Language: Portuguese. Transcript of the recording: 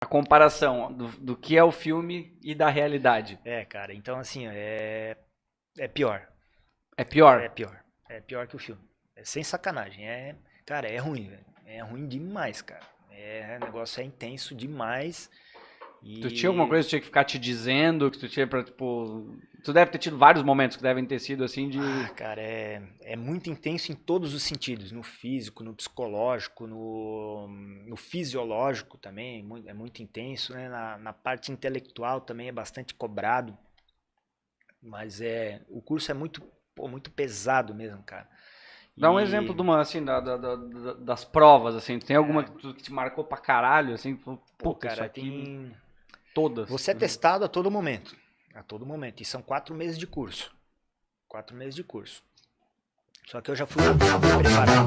A comparação do, do que é o filme e da realidade. É, cara, então assim, é, é pior. É pior? É pior. É pior que o filme. É sem sacanagem. É, cara, é ruim, velho. É ruim demais, cara. É, o negócio é intenso demais. E... Tu tinha alguma coisa que tu tinha que ficar te dizendo, que tu tinha pra, tipo... Tu deve ter tido vários momentos que devem ter sido, assim, de... Ah, cara, é, é muito intenso em todos os sentidos. No físico, no psicológico, no, no fisiológico também. É muito, é muito intenso, né? Na, na parte intelectual também é bastante cobrado. Mas é... O curso é muito, pô, muito pesado mesmo, cara. Dá um E- exemplo de uma, assim, da, da- da- da- das provas, assim. Tem alguma que, tu- que te marcou pra caralho, assim? Pô, Pô, cara, tem... todas. Você é testado a todo momento. A todo momento. E são quatro meses de curso. Quatro meses de curso. Só que eu já fui preparado.